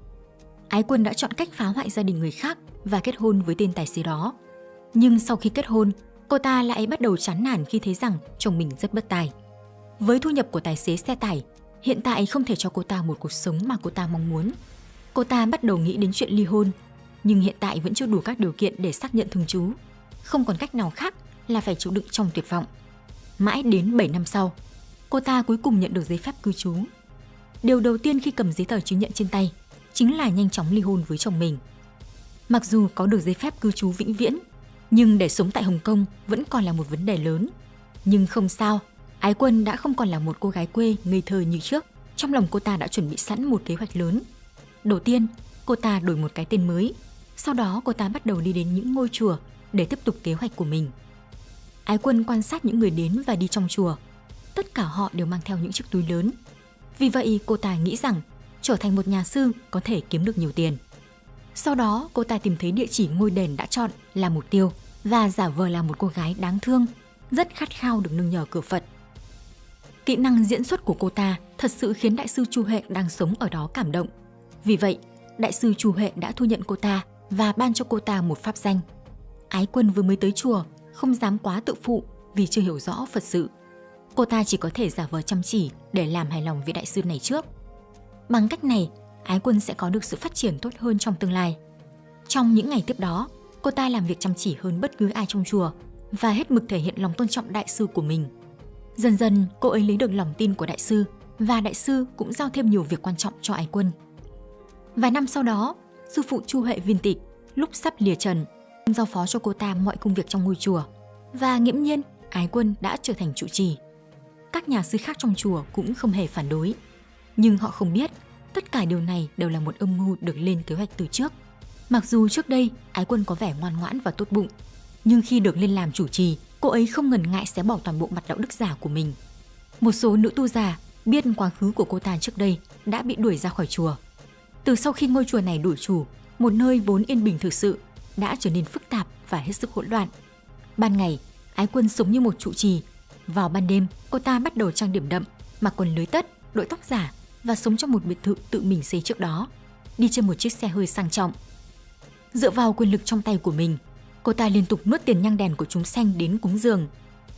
Ái quân đã chọn cách phá hoại gia đình người khác và kết hôn với tên tài xế đó. Nhưng sau khi kết hôn, cô ta lại bắt đầu chán nản khi thấy rằng chồng mình rất bất tài. Với thu nhập của tài xế xe tải, hiện tại không thể cho cô ta một cuộc sống mà cô ta mong muốn. Cô ta bắt đầu nghĩ đến chuyện ly hôn, nhưng hiện tại vẫn chưa đủ các điều kiện để xác nhận thường trú. Không còn cách nào khác là phải chịu đựng trong tuyệt vọng. Mãi đến 7 năm sau, cô ta cuối cùng nhận được giấy phép cư trú. Điều đầu tiên khi cầm giấy tờ chứng nhận trên tay chính là nhanh chóng ly hôn với chồng mình. Mặc dù có được giấy phép cư trú vĩnh viễn, nhưng để sống tại Hồng Kông vẫn còn là một vấn đề lớn. Nhưng không sao, Ái Quân đã không còn là một cô gái quê ngây thơ như trước. Trong lòng cô ta đã chuẩn bị sẵn một kế hoạch lớn. Đầu tiên, cô ta đổi một cái tên mới. Sau đó cô ta bắt đầu đi đến những ngôi chùa để tiếp tục kế hoạch của mình. Ái Quân quan sát những người đến và đi trong chùa tất cả họ đều mang theo những chiếc túi lớn. Vì vậy cô ta nghĩ rằng trở thành một nhà sư có thể kiếm được nhiều tiền. Sau đó cô ta tìm thấy địa chỉ ngôi đền đã chọn là mục tiêu và giả vờ là một cô gái đáng thương, rất khát khao được nương nhờ cửa Phật. Kỹ năng diễn xuất của cô ta thật sự khiến đại sư Chu Huệ đang sống ở đó cảm động. Vì vậy, đại sư Chu Huệ đã thu nhận cô ta và ban cho cô ta một pháp danh. Ái quân vừa mới tới chùa, không dám quá tự phụ vì chưa hiểu rõ Phật sự cô ta chỉ có thể giả vờ chăm chỉ để làm hài lòng vị đại sư này trước. Bằng cách này, Ái Quân sẽ có được sự phát triển tốt hơn trong tương lai. Trong những ngày tiếp đó, cô ta làm việc chăm chỉ hơn bất cứ ai trong chùa và hết mực thể hiện lòng tôn trọng đại sư của mình. Dần dần, cô ấy lấy được lòng tin của đại sư và đại sư cũng giao thêm nhiều việc quan trọng cho Ái Quân. Vài năm sau đó, sư phụ Chu Huệ Viên Tịch lúc sắp lìa trần giao phó cho cô ta mọi công việc trong ngôi chùa và nghiễm nhiên Ái Quân đã trở thành trụ trì các nhà sư khác trong chùa cũng không hề phản đối. Nhưng họ không biết, tất cả điều này đều là một âm mưu được lên kế hoạch từ trước. Mặc dù trước đây Ái Quân có vẻ ngoan ngoãn và tốt bụng, nhưng khi được lên làm chủ trì, cô ấy không ngần ngại xé bỏ toàn bộ mặt đạo đức giả của mình. Một số nữ tu già biết quá khứ của cô ta trước đây đã bị đuổi ra khỏi chùa. Từ sau khi ngôi chùa này đổi chủ, một nơi vốn yên bình thực sự đã trở nên phức tạp và hết sức hỗn loạn. Ban ngày, Ái Quân sống như một trụ trì vào ban đêm, cô ta bắt đầu trang điểm đậm, mặc quần lưới tất, đội tóc giả và sống trong một biệt thự tự mình xây trước đó, đi trên một chiếc xe hơi sang trọng. Dựa vào quyền lực trong tay của mình, cô ta liên tục nuốt tiền nhang đèn của chúng sanh đến cúng dường.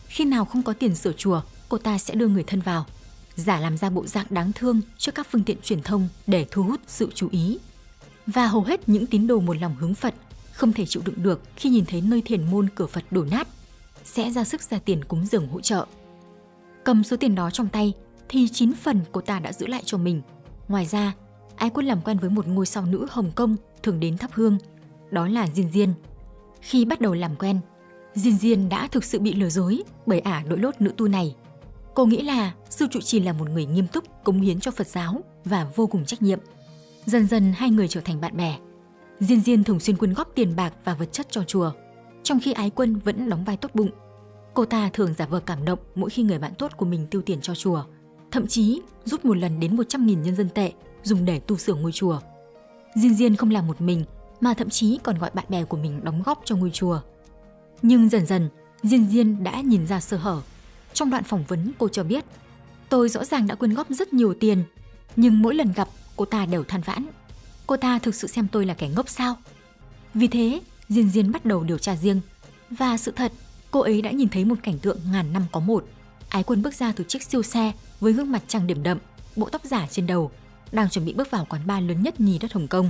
Khi nào không có tiền sửa chùa, cô ta sẽ đưa người thân vào, giả làm ra bộ dạng đáng thương trước các phương tiện truyền thông để thu hút sự chú ý. Và hầu hết những tín đồ một lòng hướng Phật không thể chịu đựng được khi nhìn thấy nơi thiền môn cửa Phật đổ nát sẽ ra sức ra tiền cúng dường hỗ trợ. Cầm số tiền đó trong tay thì 9 phần cô ta đã giữ lại cho mình. Ngoài ra, Ái Quân làm quen với một ngôi sao nữ Hồng Kông thường đến thắp hương, đó là Diên Diên. Khi bắt đầu làm quen, Diên Diên đã thực sự bị lừa dối bởi ả đội lốt nữ tu này. Cô nghĩ là sư trụ trì là một người nghiêm túc, cống hiến cho Phật giáo và vô cùng trách nhiệm. Dần dần hai người trở thành bạn bè. Diên Diên thường xuyên quyên góp tiền bạc và vật chất cho chùa – trong khi ái quân vẫn đóng vai tốt bụng. Cô ta thường giả vờ cảm động mỗi khi người bạn tốt của mình tiêu tiền cho chùa, thậm chí rút một lần đến 100.000 nhân dân tệ dùng để tu sửa ngôi chùa. Diên Diên không làm một mình mà thậm chí còn gọi bạn bè của mình đóng góp cho ngôi chùa. Nhưng dần dần, Diên Diên đã nhìn ra sơ hở. Trong đoạn phỏng vấn cô cho biết, tôi rõ ràng đã quyên góp rất nhiều tiền, nhưng mỗi lần gặp cô ta đều than vãn. Cô ta thực sự xem tôi là kẻ ngốc sao? Vì thế, Diên Diên bắt đầu điều tra riêng. Và sự thật, cô ấy đã nhìn thấy một cảnh tượng ngàn năm có một. Ái quân bước ra từ chiếc siêu xe với gương mặt trang điểm đậm, bộ tóc giả trên đầu, đang chuẩn bị bước vào quán bar lớn nhất nhì đất Hồng Kông.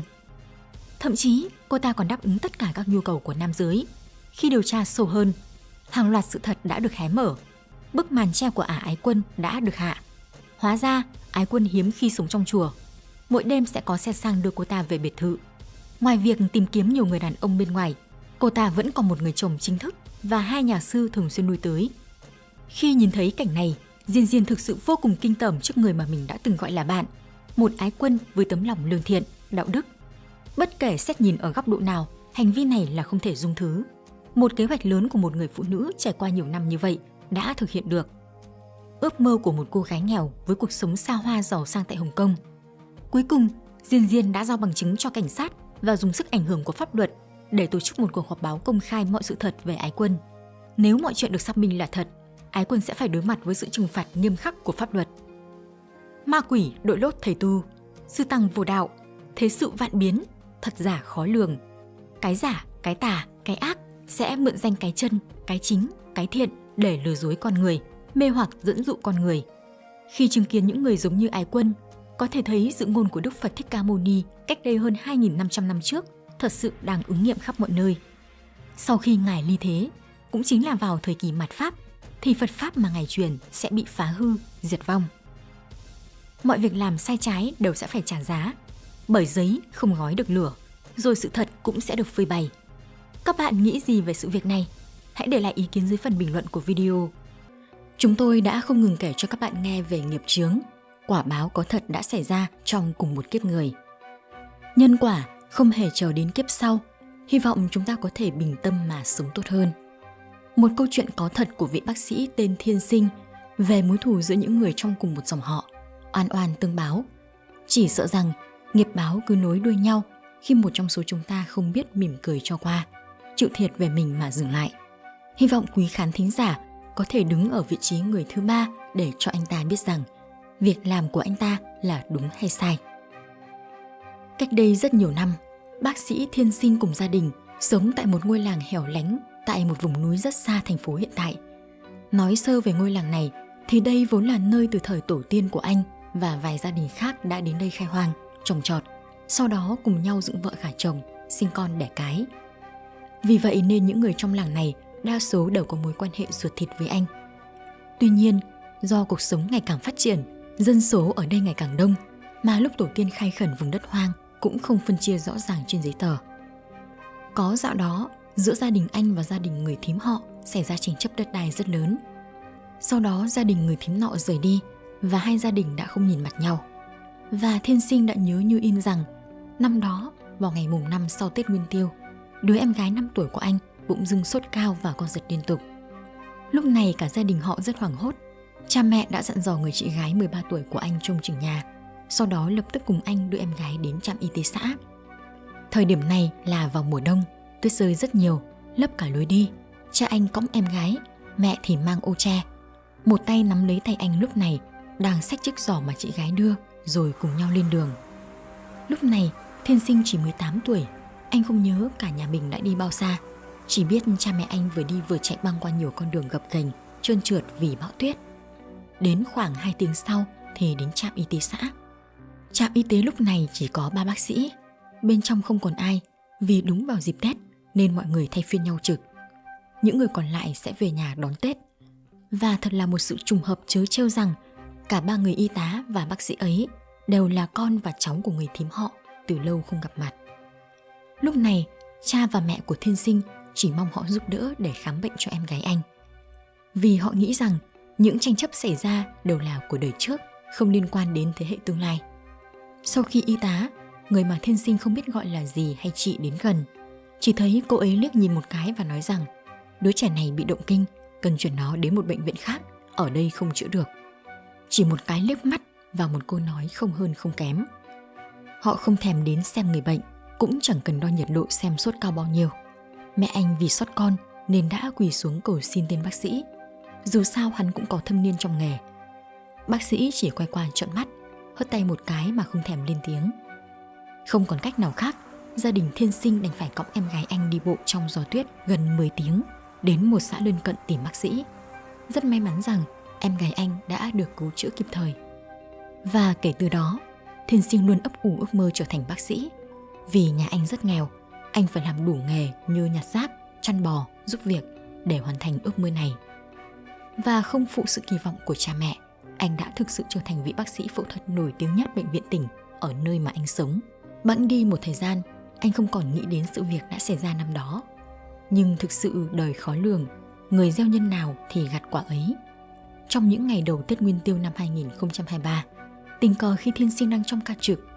Thậm chí, cô ta còn đáp ứng tất cả các nhu cầu của nam giới. Khi điều tra sâu hơn, hàng loạt sự thật đã được hé mở. Bức màn che của ả ái quân đã được hạ. Hóa ra, ái quân hiếm khi sống trong chùa. Mỗi đêm sẽ có xe sang đưa cô ta về biệt thự. Ngoài việc tìm kiếm nhiều người đàn ông bên ngoài, cô ta vẫn còn một người chồng chính thức và hai nhà sư thường xuyên nuôi tới. Khi nhìn thấy cảnh này, Diên Diên thực sự vô cùng kinh tởm trước người mà mình đã từng gọi là bạn. Một ái quân với tấm lòng lương thiện, đạo đức. Bất kể xét nhìn ở góc độ nào, hành vi này là không thể dung thứ. Một kế hoạch lớn của một người phụ nữ trải qua nhiều năm như vậy đã thực hiện được. Ước mơ của một cô gái nghèo với cuộc sống xa hoa giàu sang tại Hồng Kông. Cuối cùng, Diên Diên đã giao bằng chứng cho cảnh sát và dùng sức ảnh hưởng của pháp luật để tổ chức một cuộc họp báo công khai mọi sự thật về ái quân. Nếu mọi chuyện được xác minh là thật, ái quân sẽ phải đối mặt với sự trừng phạt nghiêm khắc của pháp luật. Ma quỷ đội lốt thầy tu, sư tăng vô đạo, thế sự vạn biến, thật giả khó lường. Cái giả, cái tà, cái ác sẽ mượn danh cái chân, cái chính, cái thiện để lừa dối con người, mê hoặc dẫn dụ con người. Khi chứng kiến những người giống như ái quân, có thể thấy dự ngôn của Đức Phật Thích Ca Mâu Ni cách đây hơn 2.500 năm trước thật sự đang ứng nghiệm khắp mọi nơi. Sau khi Ngài ly thế, cũng chính là vào thời kỳ mạt Pháp, thì Phật Pháp mà Ngài truyền sẽ bị phá hư, diệt vong. Mọi việc làm sai trái đều sẽ phải trả giá, bởi giấy không gói được lửa, rồi sự thật cũng sẽ được phơi bày. Các bạn nghĩ gì về sự việc này? Hãy để lại ý kiến dưới phần bình luận của video. Chúng tôi đã không ngừng kể cho các bạn nghe về nghiệp chướng, quả báo có thật đã xảy ra trong cùng một kiếp người. Nhân quả không hề chờ đến kiếp sau, hy vọng chúng ta có thể bình tâm mà sống tốt hơn. Một câu chuyện có thật của vị bác sĩ tên Thiên Sinh về mối thù giữa những người trong cùng một dòng họ, oan oan tương báo. Chỉ sợ rằng nghiệp báo cứ nối đuôi nhau khi một trong số chúng ta không biết mỉm cười cho qua, chịu thiệt về mình mà dừng lại. Hy vọng quý khán thính giả có thể đứng ở vị trí người thứ ba để cho anh ta biết rằng việc làm của anh ta là đúng hay sai. Cách đây rất nhiều năm, bác sĩ Thiên Sinh cùng gia đình sống tại một ngôi làng hẻo lánh tại một vùng núi rất xa thành phố hiện tại. Nói sơ về ngôi làng này thì đây vốn là nơi từ thời tổ tiên của anh và vài gia đình khác đã đến đây khai hoang, trồng trọt, sau đó cùng nhau dựng vợ gả chồng, sinh con đẻ cái. Vì vậy nên những người trong làng này đa số đều có mối quan hệ ruột thịt với anh. Tuy nhiên, do cuộc sống ngày càng phát triển, dân số ở đây ngày càng đông, mà lúc tổ tiên khai khẩn vùng đất hoang cũng không phân chia rõ ràng trên giấy tờ. Có dạo đó, giữa gia đình anh và gia đình người thím họ xảy ra tranh chấp đất đai rất lớn. Sau đó gia đình người thím nọ rời đi và hai gia đình đã không nhìn mặt nhau. Và thiên sinh đã nhớ như in rằng năm đó vào ngày mùng năm sau Tết Nguyên Tiêu, đứa em gái 5 tuổi của anh bụng dưng sốt cao và co giật liên tục. Lúc này cả gia đình họ rất hoảng hốt. Cha mẹ đã dặn dò người chị gái 13 tuổi của anh trông chừng nhà sau đó lập tức cùng anh đưa em gái đến trạm y tế xã. Thời điểm này là vào mùa đông, tuyết rơi rất nhiều, lấp cả lối đi. Cha anh cõng em gái, mẹ thì mang ô tre. Một tay nắm lấy tay anh lúc này, đang xách chiếc giỏ mà chị gái đưa, rồi cùng nhau lên đường. Lúc này, Thiên Sinh chỉ 18 tuổi, anh không nhớ cả nhà mình đã đi bao xa. Chỉ biết cha mẹ anh vừa đi vừa chạy băng qua nhiều con đường gập ghềnh, trơn trượt vì bão tuyết. Đến khoảng 2 tiếng sau thì đến trạm y tế xã. Trạm y tế lúc này chỉ có ba bác sĩ, bên trong không còn ai vì đúng vào dịp Tết nên mọi người thay phiên nhau trực. Những người còn lại sẽ về nhà đón Tết. Và thật là một sự trùng hợp chớ trêu rằng cả ba người y tá và bác sĩ ấy đều là con và cháu của người thím họ từ lâu không gặp mặt. Lúc này, cha và mẹ của thiên sinh chỉ mong họ giúp đỡ để khám bệnh cho em gái anh. Vì họ nghĩ rằng những tranh chấp xảy ra đều là của đời trước, không liên quan đến thế hệ tương lai. Sau khi y tá, người mà thiên sinh không biết gọi là gì hay chị đến gần, chỉ thấy cô ấy liếc nhìn một cái và nói rằng đứa trẻ này bị động kinh, cần chuyển nó đến một bệnh viện khác, ở đây không chữa được. Chỉ một cái liếc mắt và một câu nói không hơn không kém. Họ không thèm đến xem người bệnh, cũng chẳng cần đo nhiệt độ xem sốt cao bao nhiêu. Mẹ anh vì sót con nên đã quỳ xuống cầu xin tên bác sĩ. Dù sao hắn cũng có thâm niên trong nghề. Bác sĩ chỉ quay qua trợn mắt hất tay một cái mà không thèm lên tiếng. Không còn cách nào khác, gia đình thiên sinh đành phải cõng em gái anh đi bộ trong gió tuyết gần 10 tiếng đến một xã lân cận tìm bác sĩ. Rất may mắn rằng em gái anh đã được cứu chữa kịp thời. Và kể từ đó, thiên sinh luôn ấp ủ ước mơ trở thành bác sĩ. Vì nhà anh rất nghèo, anh phải làm đủ nghề như nhặt rác, chăn bò, giúp việc để hoàn thành ước mơ này. Và không phụ sự kỳ vọng của cha mẹ, anh đã thực sự trở thành vị bác sĩ phẫu thuật nổi tiếng nhất bệnh viện tỉnh ở nơi mà anh sống. Bẵng đi một thời gian, anh không còn nghĩ đến sự việc đã xảy ra năm đó. Nhưng thực sự đời khó lường, người gieo nhân nào thì gặt quả ấy. Trong những ngày đầu Tết Nguyên Tiêu năm 2023, tình cờ khi thiên sinh đang trong ca trực,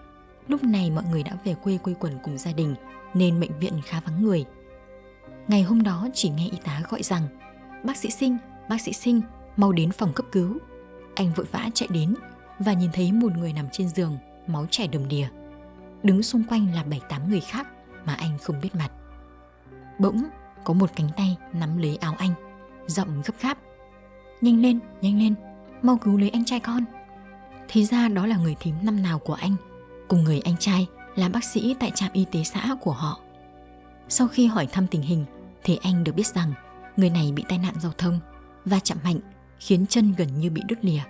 lúc này mọi người đã về quê quây quần cùng gia đình nên bệnh viện khá vắng người. Ngày hôm đó chỉ nghe y tá gọi rằng Bác sĩ sinh, bác sĩ sinh, mau đến phòng cấp cứu. Anh vội vã chạy đến và nhìn thấy một người nằm trên giường, máu chảy đầm đìa. Đứng xung quanh là bảy tám người khác mà anh không biết mặt. Bỗng có một cánh tay nắm lấy áo anh, giọng gấp gáp. Nhanh lên, nhanh lên, mau cứu lấy anh trai con. Thì ra đó là người thím năm nào của anh, cùng người anh trai là bác sĩ tại trạm y tế xã của họ. Sau khi hỏi thăm tình hình thì anh được biết rằng người này bị tai nạn giao thông và chạm mạnh khiến chân gần như bị đứt lìa.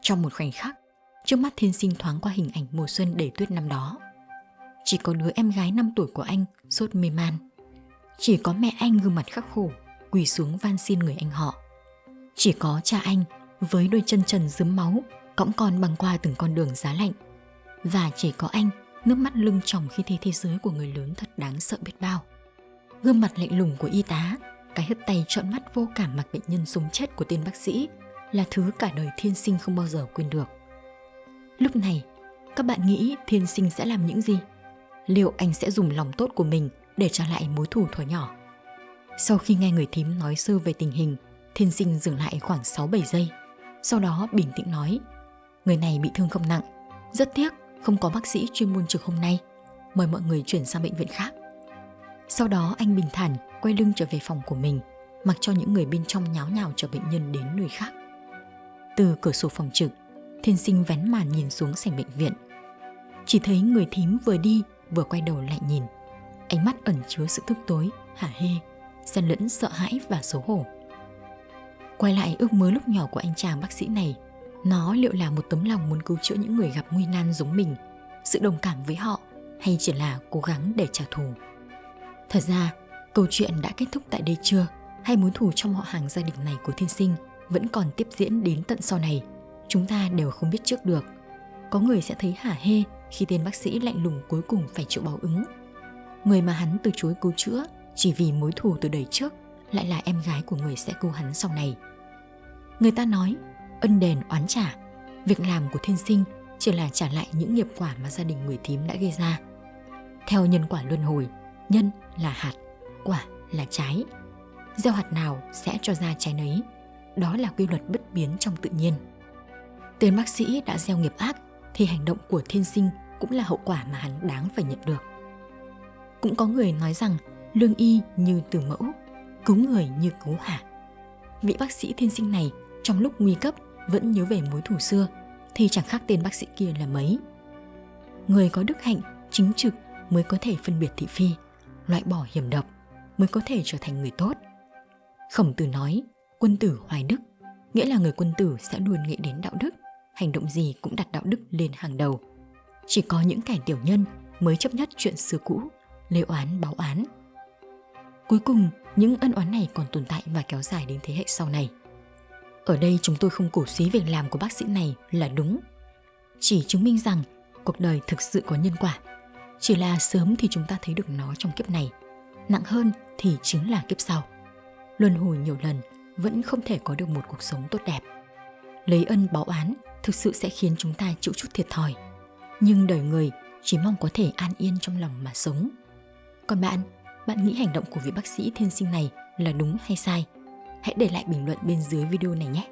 Trong một khoảnh khắc, trước mắt thiên sinh thoáng qua hình ảnh mùa xuân đầy tuyết năm đó. Chỉ có đứa em gái 5 tuổi của anh sốt mê man. Chỉ có mẹ anh gương mặt khắc khổ, quỳ xuống van xin người anh họ. Chỉ có cha anh với đôi chân trần dướm máu, cõng con băng qua từng con đường giá lạnh. Và chỉ có anh nước mắt lưng tròng khi thấy thế giới của người lớn thật đáng sợ biết bao. Gương mặt lạnh lùng của y tá, cái hất tay trọn mắt vô cảm mặc bệnh nhân sống chết của tên bác sĩ là thứ cả đời thiên sinh không bao giờ quên được. Lúc này, các bạn nghĩ thiên sinh sẽ làm những gì? Liệu anh sẽ dùng lòng tốt của mình để trả lại mối thù thuở nhỏ? Sau khi nghe người thím nói sơ về tình hình, thiên sinh dừng lại khoảng 6-7 giây. Sau đó bình tĩnh nói, người này bị thương không nặng, rất tiếc không có bác sĩ chuyên môn trực hôm nay, mời mọi người chuyển sang bệnh viện khác. Sau đó anh bình thản quay lưng trở về phòng của mình, mặc cho những người bên trong nháo nhào chở bệnh nhân đến nơi khác. Từ cửa sổ phòng trực, thiên sinh vén màn nhìn xuống sảnh bệnh viện. Chỉ thấy người thím vừa đi vừa quay đầu lại nhìn. Ánh mắt ẩn chứa sự tức tối, hả hê, xen lẫn sợ hãi và xấu hổ. Quay lại ước mơ lúc nhỏ của anh chàng bác sĩ này nó liệu là một tấm lòng muốn cứu chữa những người gặp nguy nan giống mình, sự đồng cảm với họ hay chỉ là cố gắng để trả thù. Thật ra, câu chuyện đã kết thúc tại đây chưa? Hay mối thù trong họ hàng gia đình này của thiên sinh vẫn còn tiếp diễn đến tận sau này? Chúng ta đều không biết trước được. Có người sẽ thấy hả hê khi tên bác sĩ lạnh lùng cuối cùng phải chịu báo ứng. Người mà hắn từ chối cứu chữa chỉ vì mối thù từ đời trước lại là em gái của người sẽ cứu hắn sau này. Người ta nói ân đền oán trả. Việc làm của thiên sinh chỉ là trả lại những nghiệp quả mà gia đình người thím đã gây ra. Theo nhân quả luân hồi, nhân là hạt, quả là trái. Gieo hạt nào sẽ cho ra trái nấy. Đó là quy luật bất biến trong tự nhiên. Tên bác sĩ đã gieo nghiệp ác thì hành động của thiên sinh cũng là hậu quả mà hắn đáng phải nhận được. Cũng có người nói rằng lương y như từ mẫu, cứu người như cứu hả. Vị bác sĩ thiên sinh này trong lúc nguy cấp vẫn nhớ về mối thù xưa thì chẳng khác tên bác sĩ kia là mấy. Người có đức hạnh, chính trực mới có thể phân biệt thị phi, loại bỏ hiểm độc, mới có thể trở thành người tốt. Khổng tử nói, quân tử hoài đức, nghĩa là người quân tử sẽ luôn nghĩ đến đạo đức, hành động gì cũng đặt đạo đức lên hàng đầu. Chỉ có những kẻ tiểu nhân mới chấp nhất chuyện xưa cũ, lê oán báo án. Cuối cùng, những ân oán này còn tồn tại và kéo dài đến thế hệ sau này. Ở đây chúng tôi không cổ suý việc làm của bác sĩ này là đúng. Chỉ chứng minh rằng cuộc đời thực sự có nhân quả. Chỉ là sớm thì chúng ta thấy được nó trong kiếp này, nặng hơn thì chính là kiếp sau. Luân hồi nhiều lần vẫn không thể có được một cuộc sống tốt đẹp. Lấy ân báo án thực sự sẽ khiến chúng ta chịu chút thiệt thòi. Nhưng đời người chỉ mong có thể an yên trong lòng mà sống. Còn bạn, bạn nghĩ hành động của vị bác sĩ thiên sinh này là đúng hay sai? hãy để lại bình luận bên dưới video này nhé.